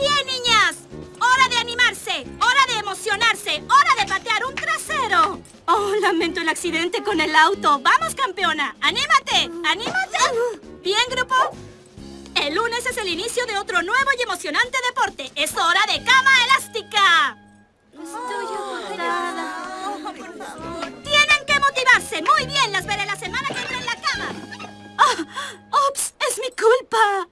¡Bien, niñas! ¡Hora de animarse! ¡Hora de emocionarse! ¡Hora de patear un trasero! Oh, lamento el accidente con el auto. ¡Vamos, campeona! ¡Anímate! ¡Anímate! ¿Bien, grupo? El lunes es el inicio de otro nuevo y emocionante deporte. ¡Es hora de cama elástica! Estoy agotada. Por favor. ¡Tienen que motivarse! ¡Muy bien! ¡Las veré la semana que viene! ¡Oh! ¡Ups! ¡Es mi culpa!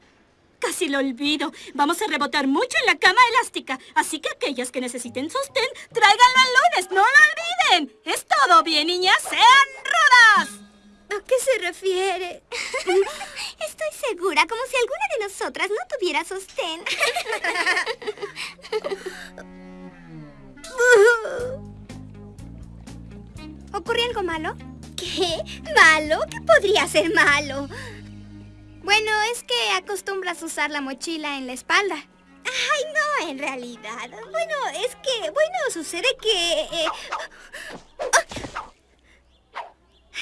Casi lo olvido. Vamos a rebotar mucho en la cama elástica. Así que aquellas que necesiten sostén, tráiganlo el lunes. ¡No lo olviden! Es todo bien, niñas. ¡Sean rudas! ¿A qué se refiere? Estoy segura, como si alguna de nosotras no tuviera sostén. ¿Ocurrió algo malo? ¿Qué? ¿Malo? ¿Qué podría ser malo? Bueno, es que acostumbras usar la mochila en la espalda. Ay, no, en realidad. Bueno, es que, bueno, sucede que... eh,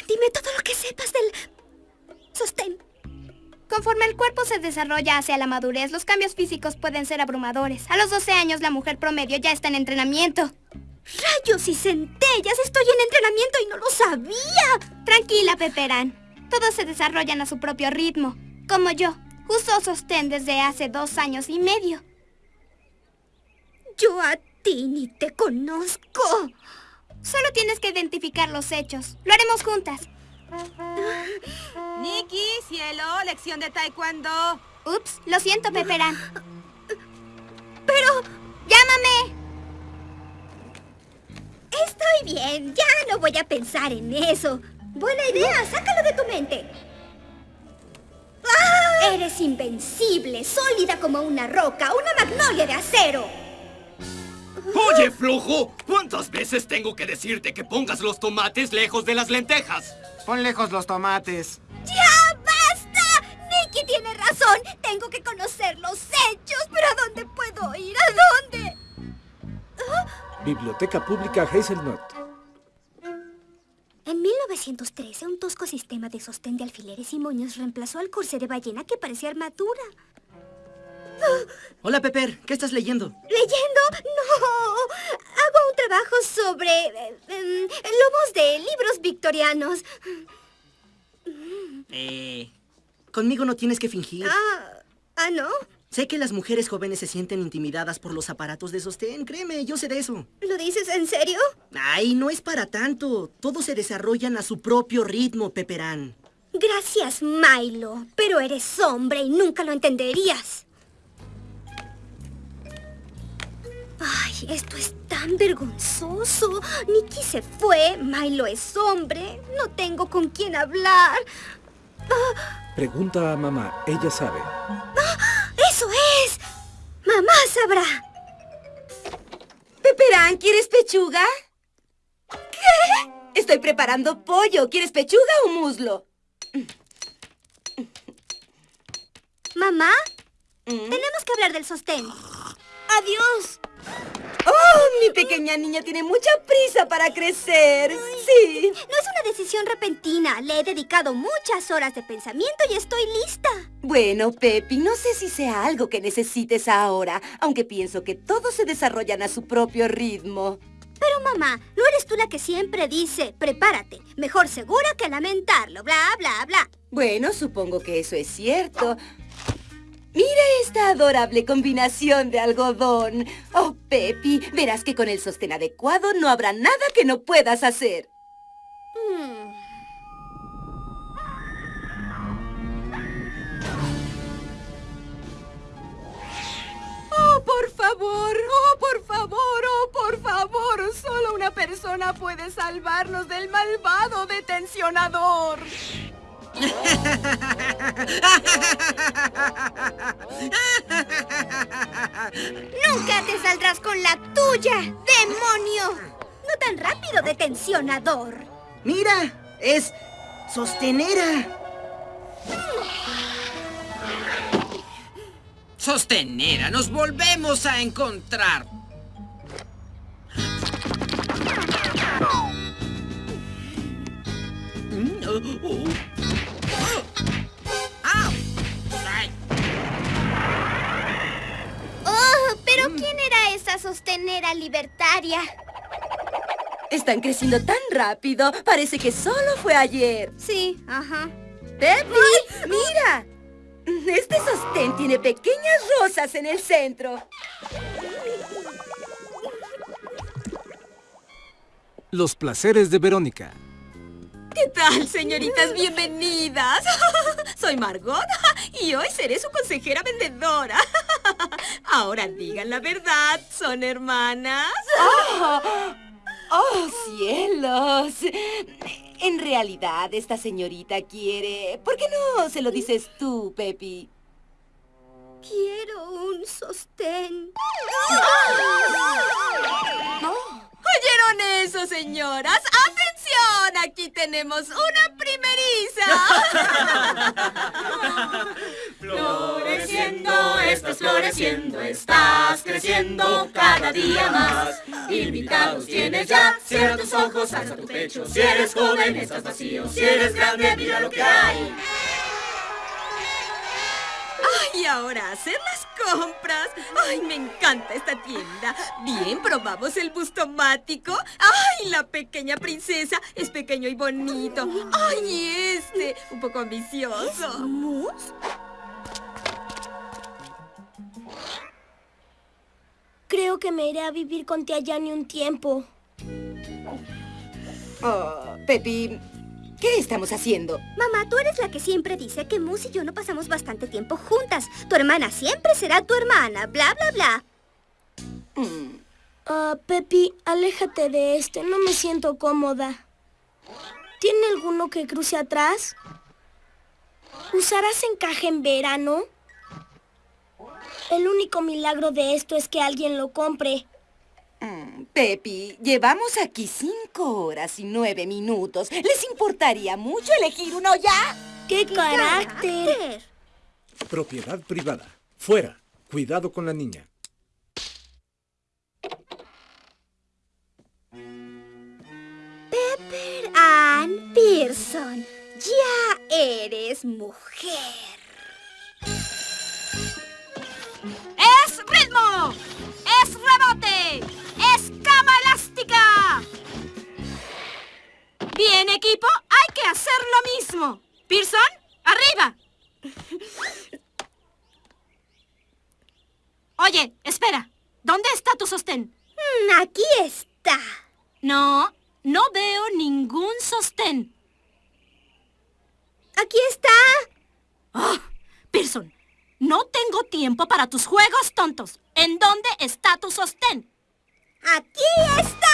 Dime todo lo que sepas del sostén. Conforme el cuerpo se desarrolla hacia la madurez, los cambios físicos pueden ser abrumadores. A los 12 años, la mujer promedio ya está en entrenamiento. ¡Rayos y centellas! Estoy en entrenamiento y no lo sabía. Tranquila, Peperán. Todos se desarrollan a su propio ritmo. Como yo. Uso sostén desde hace dos años y medio. Yo a ti ni te conozco. Solo tienes que identificar los hechos. Lo haremos juntas. Nikki, cielo, lección de taekwondo. Ups, lo siento, Peperán. Pero ¡Llámame! Estoy bien. Ya no voy a pensar en eso. Buena idea. Sácalo de tu mente. ¡Ah! Eres invencible, sólida como una roca, una magnolia de acero. Oye, flojo, ¿cuántas veces tengo que decirte que pongas los tomates lejos de las lentejas? Pon lejos los tomates. ¡Ya basta! Nicky tiene razón. Tengo que conocer los hechos. ¿Pero a dónde puedo ir? Biblioteca Pública Hazelnut. En 1913, un tosco sistema de sostén de alfileres y moños reemplazó al corsé de ballena que parecía armadura. Hola, Pepper. ¿Qué estás leyendo? ¿Leyendo? ¡No! Hago un trabajo sobre... eh, lomos de libros victorianos. Eh... Conmigo no tienes que fingir. Ah, ¿ah, no? Sé que las mujeres jóvenes se sienten intimidadas por los aparatos de sostén. Créeme, yo sé de eso. ¿Lo dices en serio? Ay, no es para tanto. Todos se desarrollan a su propio ritmo, Peperán. Gracias, Milo. Pero eres hombre y nunca lo entenderías. Ay, esto es tan vergonzoso. Nicky se fue, Milo es hombre. No tengo con quién hablar. Pregunta a mamá, ella sabe. Mamá sabrá. Peperán, ¿quieres pechuga? ¿Qué? Estoy preparando pollo. ¿Quieres pechuga o muslo? Mamá, Mm. tenemos que hablar del sostén. ¡Adiós! ¡Oh, mi pequeña niña tiene mucha prisa para crecer! Sí. No es una decisión repentina. Le he dedicado muchas horas de pensamiento y estoy lista. Bueno, Pepi, no sé si sea algo que necesites ahora, aunque pienso que todos se desarrollan a su propio ritmo. Pero mamá, no eres tú la que siempre dice, prepárate. Mejor segura que lamentarlo. Bla, bla, bla. Bueno, supongo que eso es cierto. Mira esta adorable combinación de algodón. Oh, Pepi, verás que con el sostén adecuado no habrá nada que no puedas hacer. Hmm. Oh, por favor, oh, por favor, oh, por favor. Solo una persona puede salvarnos del malvado detencionador. saldrás con la tuya, demonio. No tan rápido, detencionador. Mira, es sostenera. Sostenera, nos volvemos a encontrar. Era libertaria? Están creciendo tan rápido. Parece que solo fue ayer. Sí, ajá. ¡Pepi! ¡Mira! Este sostén tiene pequeñas rosas en el centro. Los placeres de Verónica. ¿Qué tal, señoritas? Bienvenidas. Soy Margot y hoy seré su consejera vendedora. Ahora digan la verdad, ¿son hermanas? ¡Oh! ¡Oh, cielos! En realidad, esta señorita quiere... ¿Por qué no se lo dices tú, Pepi? Quiero un sostén. ¿Oyeron eso, señoras? ¡Atención! Aquí tenemos una estás floreciendo, estás creciendo cada día más. Invitados tienes ya, cierra tus ojos, alza tu pecho. Si eres joven, estás vacío. Si eres grande, mira lo que hay. Ay, ahora hacer las compras. Ay, me encanta esta tienda. Bien, probamos el bustomático. Ay, la pequeña princesa es pequeño y bonito. Ay, y este, un poco ambicioso. ¿Mus? Creo que me iré a vivir con tía Yani un tiempo. Oh, Pepi, ¿qué estamos haciendo? Mamá, tú eres la que siempre dice que Mus y yo no pasamos bastante tiempo juntas. Tu hermana siempre será tu hermana, bla, bla, bla. Mm, Ah, Pepi, aléjate de este, no me siento cómoda. ¿Tiene alguno que cruce atrás? ¿Usarás encaje en verano? El único milagro de esto es que alguien lo compre. mm, Pepi, llevamos aquí cinco horas y nueve minutos. ¿Les importaría mucho elegir uno ya? ¡Qué carácter! Propiedad privada. Fuera. Cuidado con la niña. Pepper Ann Pearson, ya eres mujer. ¡Es rebote! ¡Es cama elástica! Bien, equipo, hay que hacer lo mismo. Pearson, arriba. Oye, espera. ¿Dónde está tu sostén? Mm, aquí está. No, no veo ningún sostén. Aquí está. Ah, Pearson, no tengo tiempo para tus juegos tontos. ¿En dónde está tu sostén? Aquí está.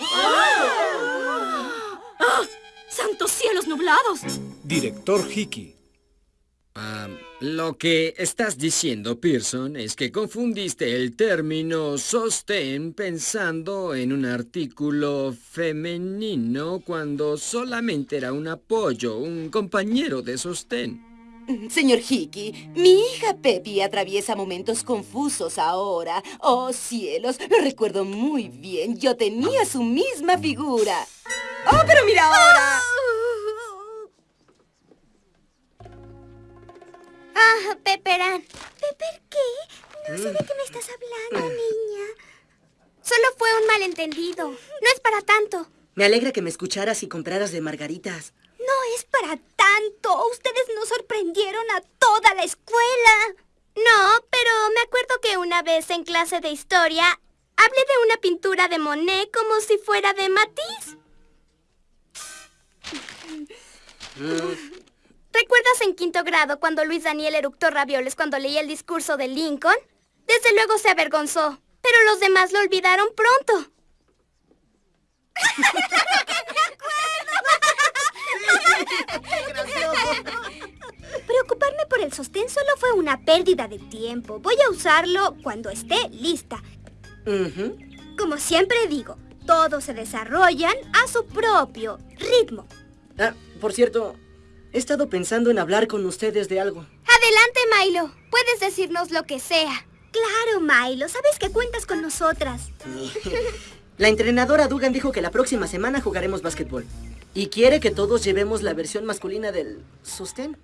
¡Ah! ¡Santos cielos nublados! Director Hickey. Ah, lo que estás diciendo, Pearson, es que confundiste el término sostén pensando en un artículo femenino cuando solamente era un apoyo, un compañero de sostén. Mm, Señor Hickey, mi hija Pepi atraviesa momentos confusos ahora. Oh, cielos, lo recuerdo muy bien. Yo tenía su misma figura. ¡Oh, pero mira ahora! Ah, Pepper Ann. ¿Pepper qué? No sé de qué me estás hablando, niña. Solo fue un malentendido. No es para tanto. Me alegra que me escucharas y compraras de margaritas. No es para tanto. Ustedes nos sorprendieron a toda la escuela. No, pero me acuerdo que una vez en clase de historia hablé de una pintura de Monet como si fuera de Matisse. ¿Recuerdas en quinto grado cuando Luis Daniel eructó ravioles cuando leía el discurso de Lincoln? Desde luego se avergonzó, pero los demás lo olvidaron pronto. Preocuparme por el sostén solo fue una pérdida de tiempo. Voy a usarlo cuando esté lista. Como siempre digo, todos se desarrollan a su propio ritmo. Ah, por cierto, he estado pensando en hablar con ustedes de algo. Adelante, Milo. Puedes decirnos lo que sea. Claro, Milo, sabes que cuentas con nosotras. La entrenadora Dugan dijo que la próxima semana jugaremos básquetbol. Y quiere que todos llevemos la versión masculina del sostén.